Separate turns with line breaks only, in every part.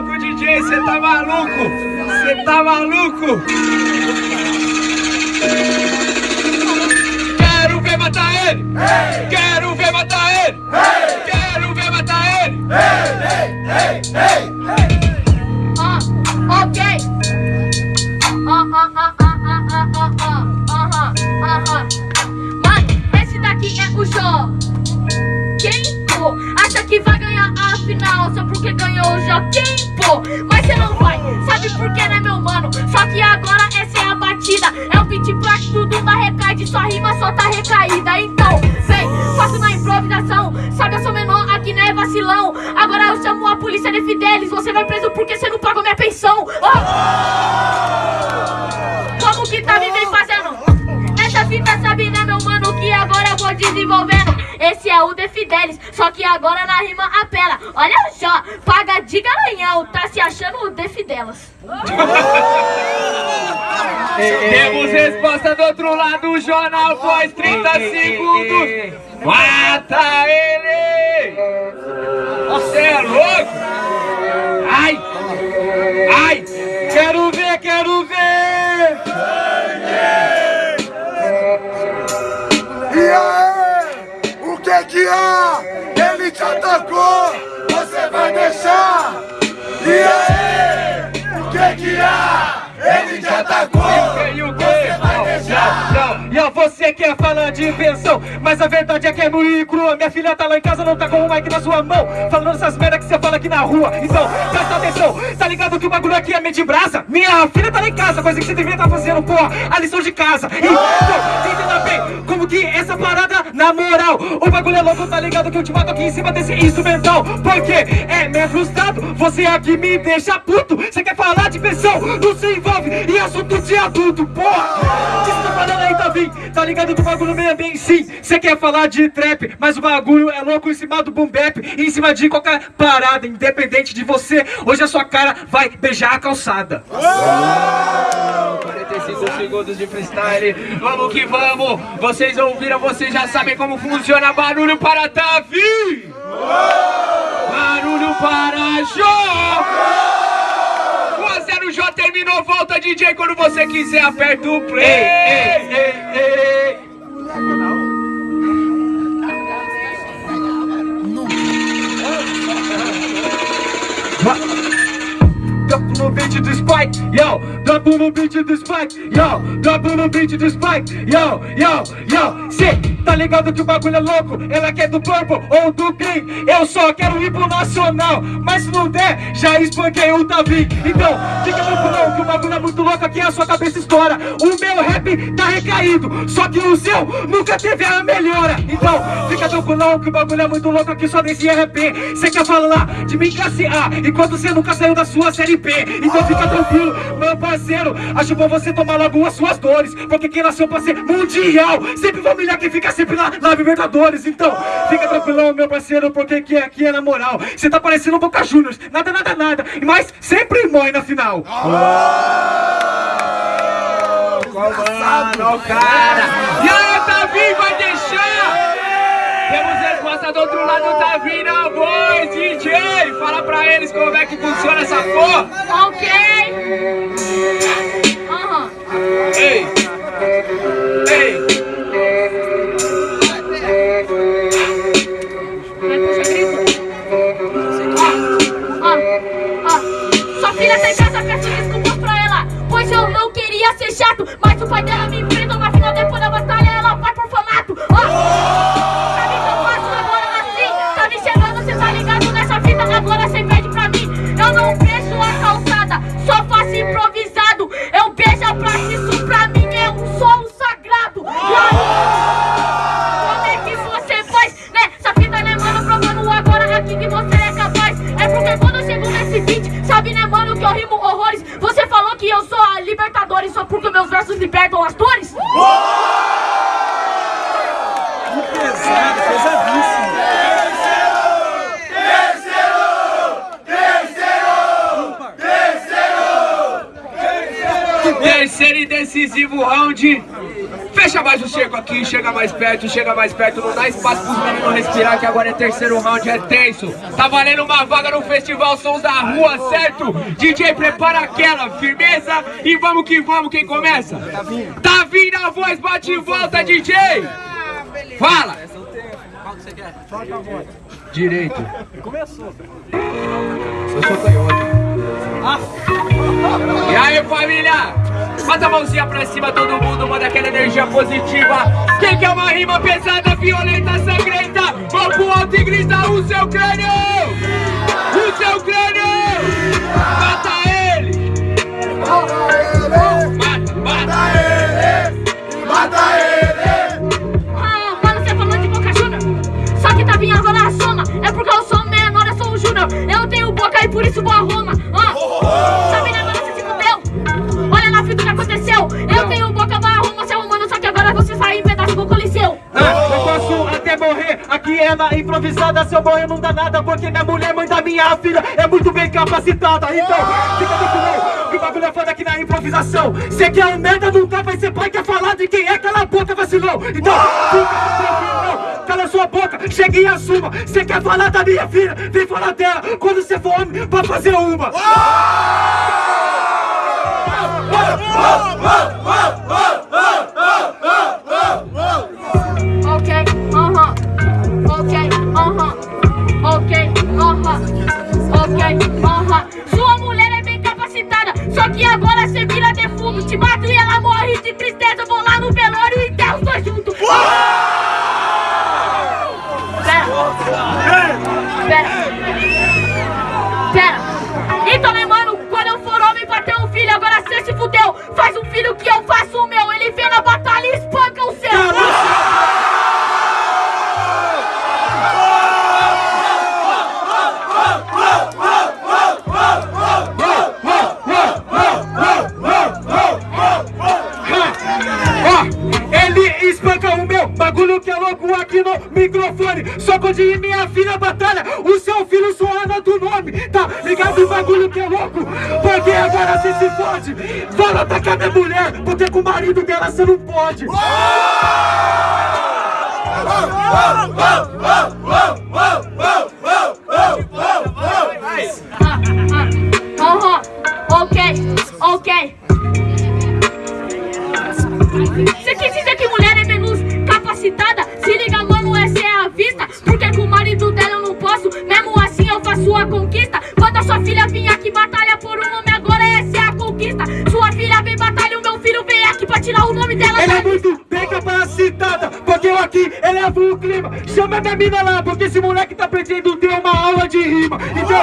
louco, DJ, cê tá maluco? Cê tá maluco? Quero ver matar ele! Quero ver matar ele! Quero ver matar ele!
Ah, ok! Ah, ah, ah, ah, ah, ah, ah, ah, ah, ah, ah. Esse daqui é o Jó. Quem, pô, acha que vai ganhar a final só porque ganhou o Joaquim, pô? Mas você não vai, sabe por que, né, meu mano? Só que agora essa é a batida. É um beat pra tudo vai recair, de sua rima só tá recaída. Então, vem, faço na improvisação. Sabe, eu sou menor, aqui não é vacilão. Agora eu chamo a polícia de Fidelis. Você vai preso porque você não pagou minha pensão. Oh! Como que tá me vem fazendo? Essa fita sabe, né, meu mano? Que agora eu vou desenvolvendo. Esse é o De Fidelis, só que agora na rima apela. Olha só, paga de garanhão, tá se achando o De Fidelas.
Temos resposta do outro lado, o jornal pós 30 segundos. Mata ele!
Ele te atacou! Você vai deixar? E aí? O que que há? Ele te atacou!
E o que? Você vai deixar? Não, não, você quer falar de invenção Mas a verdade é que é e crua Minha filha tá lá em casa, não tá com o mic na sua mão Falando essas merda aqui na rua. Então, presta atenção. Tá ligado que o bagulho aqui é meio de brasa? Minha filha tá lá em casa, coisa que você deveria estar tá fazendo, porra A lição de casa. Então, entenda bem Como que essa parada, na moral O bagulho é louco, tá ligado que eu te mato aqui em cima desse instrumental? Porque é meio frustrado Você aqui me deixa puto. Você quer falar de pensão, não se envolve E assunto de adulto, porra Tá ligado que o bagulho meio bem sim Você quer falar de trap, mas o bagulho é louco em cima do boom bap Em cima de qualquer parada, independente de você. Hoje a sua cara vai beijar a calçada. Oh! 45 segundos de freestyle. Vamos que vamos. Vocês ouviram, vocês já sabem como funciona. Barulho para Davi Barulho para Jô o J terminou, volta DJ quando você quiser, aperta o play. Ei, ei, ei, ei. Dropo no beat do Spike, yo Dropo no beat do Spike, yo Dropo no beat do Spike, yo, yo, yo Cê tá ligado que o bagulho é louco? Ela quer do Purple ou do Green Eu só quero ir pro Nacional Mas se não der, já espanquei o Tavi Então, fica tranquilo que o bagulho é muito louco Aqui a sua cabeça estoura. O meu rap tá recaído Só que o seu nunca teve a melhora. Então, fica tranquilo que o bagulho é muito louco Aqui só desse RP Cê quer falar de mim classe A Enquanto você nunca saiu da sua série então fica tranquilo, meu parceiro Acho bom você tomar logo as suas dores Porque quem nasceu pra ser mundial Sempre vai humilhar quem fica sempre lá na Libertadores Então fica tranquilão, meu parceiro Porque aqui, aqui é na moral Você tá parecendo um Boca Juniors Nada, nada, nada Mas sempre morre na final oh! Comando, cara E aí, Davi, vai deixar Temos resposta do outro lado, tá vindo a voz, DJ! Fala pra eles como é que funciona essa porra!
Ok! Libertam as dores?
Que pesado, pesadíssimo
Terceiro e decisivo round
Fecha mais o cerco aqui, chega mais perto, chega mais perto, não dá espaço pros meninos respirar, que agora é terceiro round, é tenso. Tá valendo uma vaga no Festival Sons da Rua, certo? DJ, prepara aquela, firmeza e vamos que vamos, quem começa? Tá vindo a voz, bate e volta, DJ! Fala! Direito. Começou. Eu sou canhoto. E aí família, bota a mãozinha pra cima todo mundo, manda aquela energia positiva. Quem quer uma rima pesada, violenta, sangrenta? Vão pro alto e grita o seu crânio! O seu crânio! Mata
do Coliseu.
Ah, eu posso até morrer, aqui é na improvisada. Se eu morrer não dá nada, porque minha mulher, mãe da minha filha É muito bem capacitada, então fica tranquilo Que o bagulho é foda aqui na improvisação. Cê quer um merda, nunca vai ser pai Quer falar de quem é, cala a boca, vacilou Então, fica tranquilo, cala sua boca Chega e assuma, cê quer falar da minha filha Vem falar dela, quando cê for homem Pra fazer uma.
Ok, Aham Sua mulher é bem capacitada Só que agora você vira defunto Te mato e ela morre de tristeza no
microfone. Só quando ir minha filha batalha, o seu filho suando do nome. Tá ligado o bagulho que é louco? Porque agora você se fode. Fala atacar minha mulher, porque com o marido dela você não pode.
Aham, ok, ok. Você quis dizer que mulher é menos capacitada? Conquista. Quando a sua filha vinha aqui batalha por um nome, agora essa é a conquista. Sua filha vem batalha, o meu filho vem aqui pra tirar o nome dela.
Ela é muito bem capacitada, porque eu aqui elevo o clima. Chama minha mina lá, porque esse moleque tá pretendendo ter uma aula de rima. Então,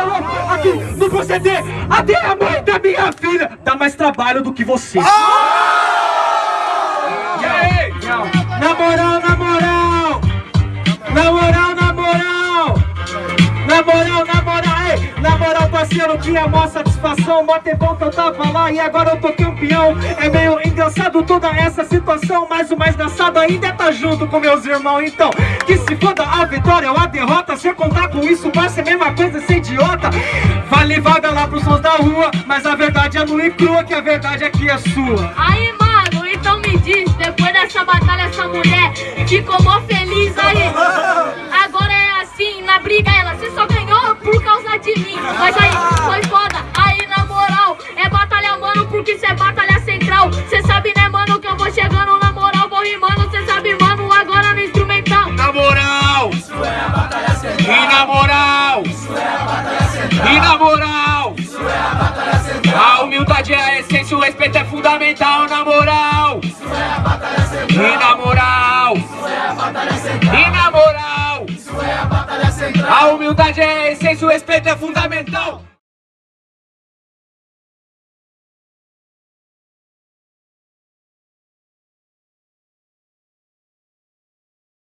é aqui no proceder. Até a mãe da minha filha dá mais trabalho do que você. É mó satisfação, mó tempão que eu tava lá e agora eu tô campeão. É meio engraçado toda essa situação, mas o mais engraçado ainda é tá junto com meus irmãos. Então, que se foda a vitória ou a derrota, se eu contar com isso, vai ser a mesma coisa, ser idiota. Vale vaga lá pros sons da rua, mas a verdade é nua e crua, que a verdade aqui é sua.
Aí, mano, então me diz, depois dessa batalha, essa mulher ficou mó feliz aí.
E na moral! E na moral! A humildade é a essência, o respeito é fundamental!